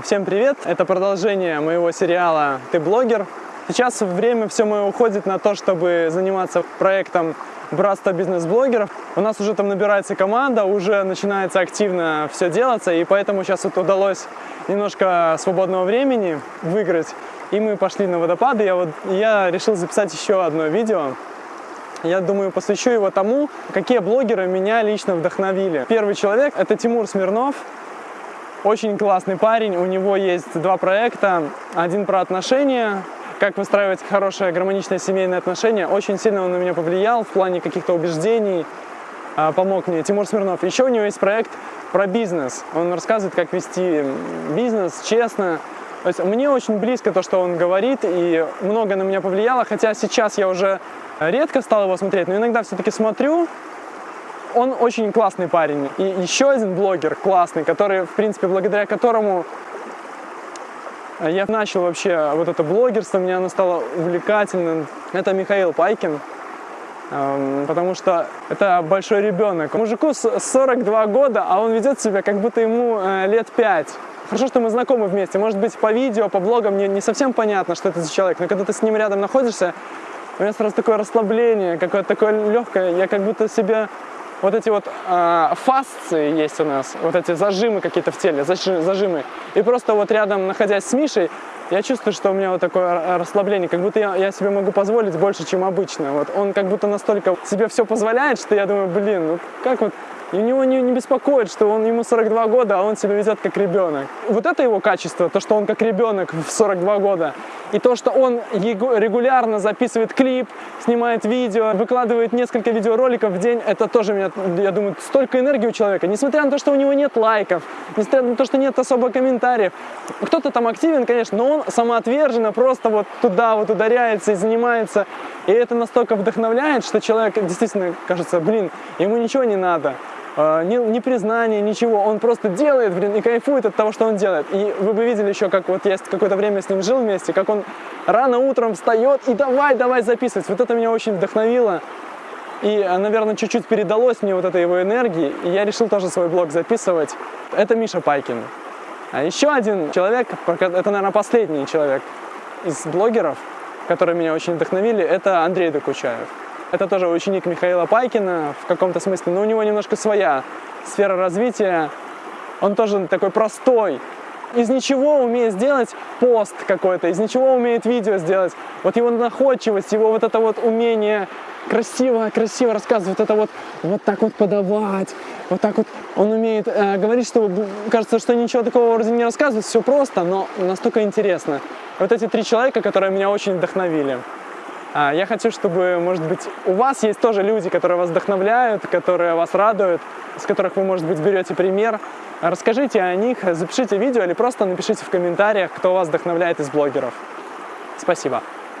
Всем привет! Это продолжение моего сериала «Ты блогер». Сейчас время все мое уходит на то, чтобы заниматься проектом Братство бизнес-блогеров. У нас уже там набирается команда, уже начинается активно все делаться, и поэтому сейчас вот удалось немножко свободного времени выиграть. И мы пошли на водопады. Я, вот, я решил записать еще одно видео. Я думаю, посвящу его тому, какие блогеры меня лично вдохновили. Первый человек – это Тимур Смирнов. Очень классный парень, у него есть два проекта. Один про отношения, как выстраивать хорошее гармоничное семейное отношение. Очень сильно он на меня повлиял в плане каких-то убеждений, а, помог мне. Тимур Смирнов. Еще у него есть проект про бизнес. Он рассказывает, как вести бизнес честно. То есть мне очень близко то, что он говорит, и много на меня повлияло, хотя сейчас я уже редко стал его смотреть, но иногда все-таки смотрю, он очень классный парень. И еще один блогер классный, который, в принципе, благодаря которому я начал вообще вот это блогерство, мне оно стало увлекательным. Это Михаил Пайкин, эм, потому что это большой ребенок. Мужику 42 года, а он ведет себя, как будто ему э, лет 5. Хорошо, что мы знакомы вместе. Может быть, по видео, по блогам мне не совсем понятно, что это за человек, но когда ты с ним рядом находишься, у меня сразу такое расслабление, какое-то такое легкое. Я как будто себе вот эти вот э, фасции есть у нас, вот эти зажимы какие-то в теле, зажимы. И просто вот рядом, находясь с Мишей, я чувствую, что у меня вот такое расслабление, как будто я, я себе могу позволить больше, чем обычно. Вот он как будто настолько себе все позволяет, что я думаю, блин, ну как вот и у него не, не беспокоит, что он, ему 42 года, а он себя ведет как ребенок. Вот это его качество, то, что он как ребенок в 42 года. И то, что он регулярно записывает клип, снимает видео, выкладывает несколько видеороликов в день, это тоже, меня, я думаю, столько энергии у человека. Несмотря на то, что у него нет лайков, несмотря на то, что нет особо комментариев. Кто-то там активен, конечно, но он самоотверженно просто вот туда вот ударяется и занимается. И это настолько вдохновляет, что человек действительно кажется, блин, ему ничего не надо. А, ни, ни признания, ничего. Он просто делает, блин, и кайфует от того, что он делает. И вы бы видели еще, как вот я какое-то время с ним жил вместе, как он рано утром встает и давай, давай записывать. Вот это меня очень вдохновило. И, а, наверное, чуть-чуть передалось мне вот этой его энергии, и я решил тоже свой блог записывать. Это Миша Пайкин. А еще один человек, это, наверное, последний человек из блогеров, которые меня очень вдохновили, это Андрей Докучаев. Это тоже ученик Михаила Пайкина в каком-то смысле, но у него немножко своя сфера развития. Он тоже такой простой. Из ничего умеет сделать пост какой-то, из ничего умеет видео сделать. Вот его находчивость, его вот это вот умение красиво, красиво рассказывать, вот это вот, вот так вот подавать, вот так вот он умеет э, говорить, что кажется, что ничего такого вроде не рассказывает, все просто, но настолько интересно. Вот эти три человека, которые меня очень вдохновили. А, я хочу, чтобы, может быть, у вас есть тоже люди, которые вас вдохновляют, которые вас радуют, с которых вы, может быть, берете пример. Расскажите о них, запишите видео или просто напишите в комментариях, кто вас вдохновляет из блогеров. Спасибо.